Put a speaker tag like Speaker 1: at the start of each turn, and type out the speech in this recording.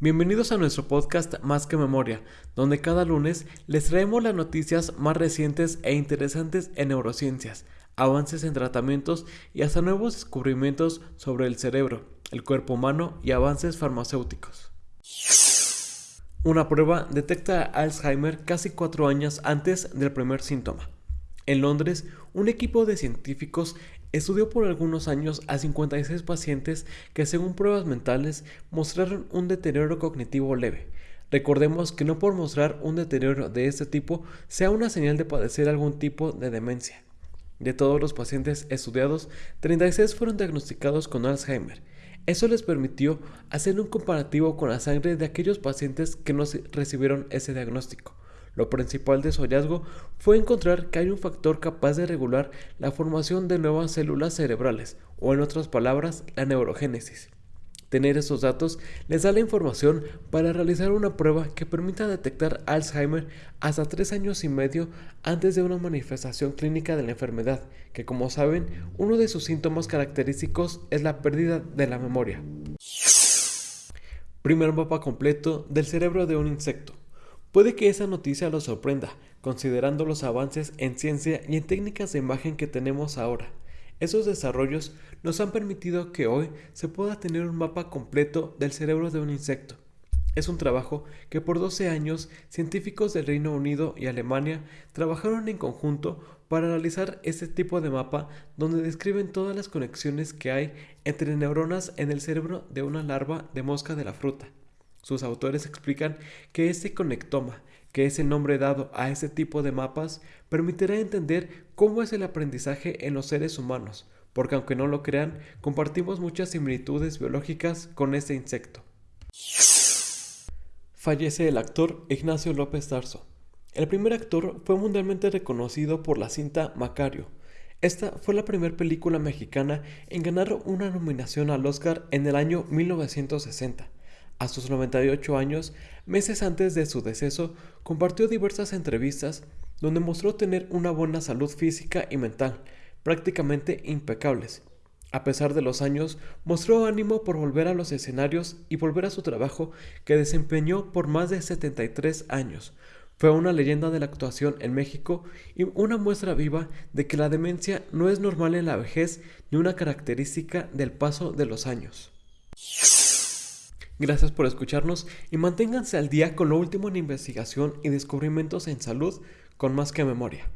Speaker 1: Bienvenidos a nuestro podcast Más que Memoria, donde cada lunes les traemos las noticias más recientes e interesantes en neurociencias, avances en tratamientos y hasta nuevos descubrimientos sobre el cerebro, el cuerpo humano y avances farmacéuticos. Una prueba detecta Alzheimer casi cuatro años antes del primer síntoma. En Londres, un equipo de científicos estudió por algunos años a 56 pacientes que según pruebas mentales mostraron un deterioro cognitivo leve. Recordemos que no por mostrar un deterioro de este tipo sea una señal de padecer algún tipo de demencia. De todos los pacientes estudiados, 36 fueron diagnosticados con Alzheimer. Eso les permitió hacer un comparativo con la sangre de aquellos pacientes que no recibieron ese diagnóstico. Lo principal de su hallazgo fue encontrar que hay un factor capaz de regular la formación de nuevas células cerebrales, o en otras palabras, la neurogénesis. Tener esos datos les da la información para realizar una prueba que permita detectar Alzheimer hasta tres años y medio antes de una manifestación clínica de la enfermedad, que como saben, uno de sus síntomas característicos es la pérdida de la memoria. Primer mapa completo del cerebro de un insecto. Puede que esa noticia los sorprenda, considerando los avances en ciencia y en técnicas de imagen que tenemos ahora. Esos desarrollos nos han permitido que hoy se pueda tener un mapa completo del cerebro de un insecto. Es un trabajo que por 12 años científicos del Reino Unido y Alemania trabajaron en conjunto para realizar este tipo de mapa donde describen todas las conexiones que hay entre neuronas en el cerebro de una larva de mosca de la fruta. Sus autores explican que este conectoma, que es el nombre dado a este tipo de mapas, permitirá entender cómo es el aprendizaje en los seres humanos, porque aunque no lo crean, compartimos muchas similitudes biológicas con este insecto. Fallece el actor Ignacio López Tarso. El primer actor fue mundialmente reconocido por la cinta Macario. Esta fue la primera película mexicana en ganar una nominación al Oscar en el año 1960. A sus 98 años, meses antes de su deceso, compartió diversas entrevistas donde mostró tener una buena salud física y mental, prácticamente impecables. A pesar de los años, mostró ánimo por volver a los escenarios y volver a su trabajo que desempeñó por más de 73 años. Fue una leyenda de la actuación en México y una muestra viva de que la demencia no es normal en la vejez ni una característica del paso de los años. Gracias por escucharnos y manténganse al día con lo último en investigación y descubrimientos en salud con más que memoria.